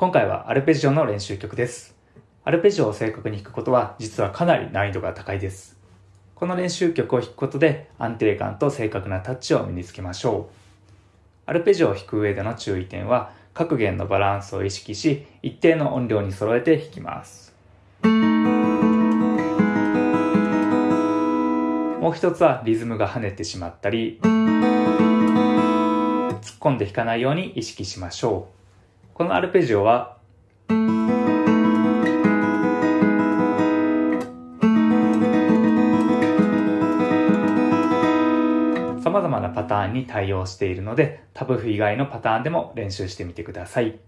今回はアルペジオの練習曲です。アルペジオを正確に弾くことは実はかなり難易度が高いです。この練習曲を弾くことで安定感と正確なタッチを身につけましょう。アルペジオを弾く上での注意点は各弦のバランスを意識し一定の音量に揃えて弾きます。もう一つはリズムが跳ねてしまったり突っ込んで弾かないように意識しましょう。このアルペジオは様々なパターンに対応しているのでタブ譜以外のパターンでも練習してみてください。